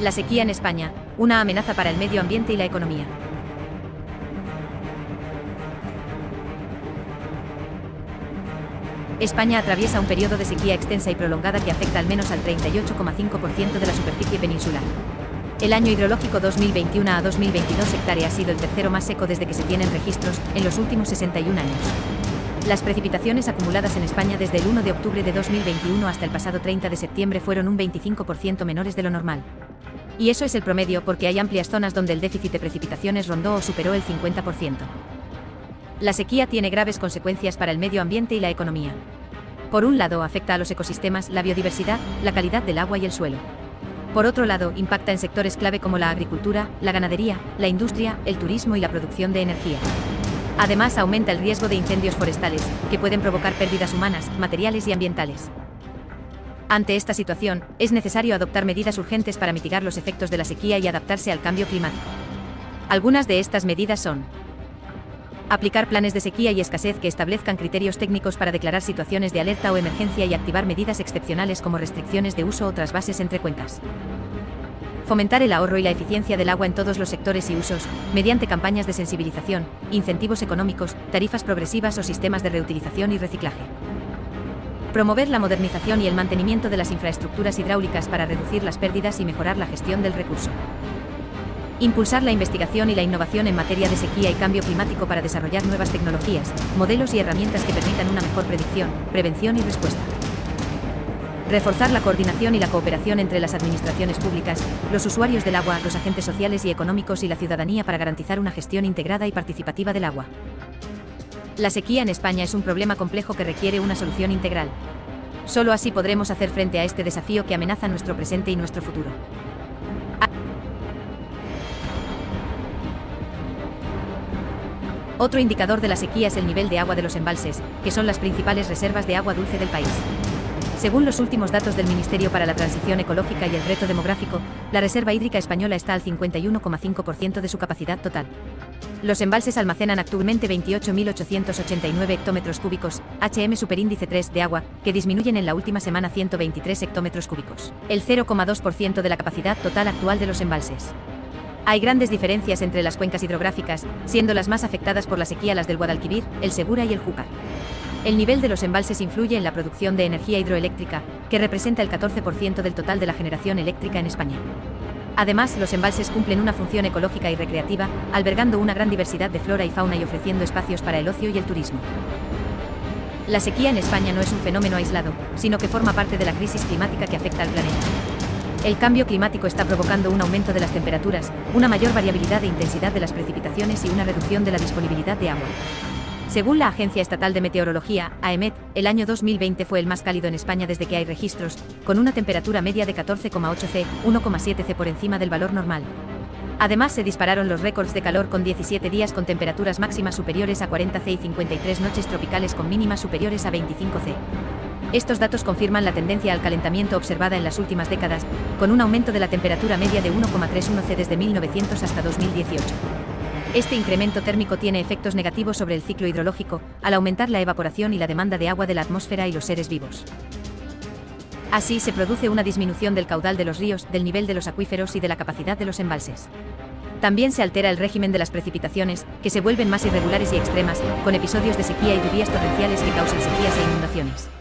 La sequía en España, una amenaza para el medio ambiente y la economía. España atraviesa un periodo de sequía extensa y prolongada que afecta al menos al 38,5% de la superficie peninsular. El año hidrológico 2021 a 2022 hectárea ha sido el tercero más seco desde que se tienen registros, en los últimos 61 años. Las precipitaciones acumuladas en España desde el 1 de octubre de 2021 hasta el pasado 30 de septiembre fueron un 25% menores de lo normal. Y eso es el promedio porque hay amplias zonas donde el déficit de precipitaciones rondó o superó el 50%. La sequía tiene graves consecuencias para el medio ambiente y la economía. Por un lado, afecta a los ecosistemas, la biodiversidad, la calidad del agua y el suelo. Por otro lado, impacta en sectores clave como la agricultura, la ganadería, la industria, el turismo y la producción de energía. Además, aumenta el riesgo de incendios forestales, que pueden provocar pérdidas humanas, materiales y ambientales. Ante esta situación, es necesario adoptar medidas urgentes para mitigar los efectos de la sequía y adaptarse al cambio climático. Algunas de estas medidas son Aplicar planes de sequía y escasez que establezcan criterios técnicos para declarar situaciones de alerta o emergencia y activar medidas excepcionales como restricciones de uso o trasvases entre cuencas. Fomentar el ahorro y la eficiencia del agua en todos los sectores y usos, mediante campañas de sensibilización, incentivos económicos, tarifas progresivas o sistemas de reutilización y reciclaje. Promover la modernización y el mantenimiento de las infraestructuras hidráulicas para reducir las pérdidas y mejorar la gestión del recurso. Impulsar la investigación y la innovación en materia de sequía y cambio climático para desarrollar nuevas tecnologías, modelos y herramientas que permitan una mejor predicción, prevención y respuesta. Reforzar la coordinación y la cooperación entre las administraciones públicas, los usuarios del agua, los agentes sociales y económicos y la ciudadanía para garantizar una gestión integrada y participativa del agua. La sequía en España es un problema complejo que requiere una solución integral. Solo así podremos hacer frente a este desafío que amenaza nuestro presente y nuestro futuro. Otro indicador de la sequía es el nivel de agua de los embalses, que son las principales reservas de agua dulce del país. Según los últimos datos del Ministerio para la Transición Ecológica y el Reto Demográfico, la reserva hídrica española está al 51,5% de su capacidad total. Los embalses almacenan actualmente 28.889 hectómetros cúbicos, HM superíndice 3 de agua, que disminuyen en la última semana 123 hectómetros cúbicos, el 0,2% de la capacidad total actual de los embalses. Hay grandes diferencias entre las cuencas hidrográficas, siendo las más afectadas por la sequía las del Guadalquivir, el Segura y el Júcar. El nivel de los embalses influye en la producción de energía hidroeléctrica, que representa el 14% del total de la generación eléctrica en España. Además, los embalses cumplen una función ecológica y recreativa, albergando una gran diversidad de flora y fauna y ofreciendo espacios para el ocio y el turismo. La sequía en España no es un fenómeno aislado, sino que forma parte de la crisis climática que afecta al planeta. El cambio climático está provocando un aumento de las temperaturas, una mayor variabilidad de intensidad de las precipitaciones y una reducción de la disponibilidad de agua. Según la Agencia Estatal de Meteorología, AEMET, el año 2020 fue el más cálido en España desde que hay registros, con una temperatura media de 14,8 C, 1,7 C por encima del valor normal. Además se dispararon los récords de calor con 17 días con temperaturas máximas superiores a 40 C y 53 noches tropicales con mínimas superiores a 25 C. Estos datos confirman la tendencia al calentamiento observada en las últimas décadas, con un aumento de la temperatura media de 1,31 C desde 1900 hasta 2018. Este incremento térmico tiene efectos negativos sobre el ciclo hidrológico, al aumentar la evaporación y la demanda de agua de la atmósfera y los seres vivos. Así se produce una disminución del caudal de los ríos, del nivel de los acuíferos y de la capacidad de los embalses. También se altera el régimen de las precipitaciones, que se vuelven más irregulares y extremas, con episodios de sequía y lluvias torrenciales que causan sequías e inundaciones.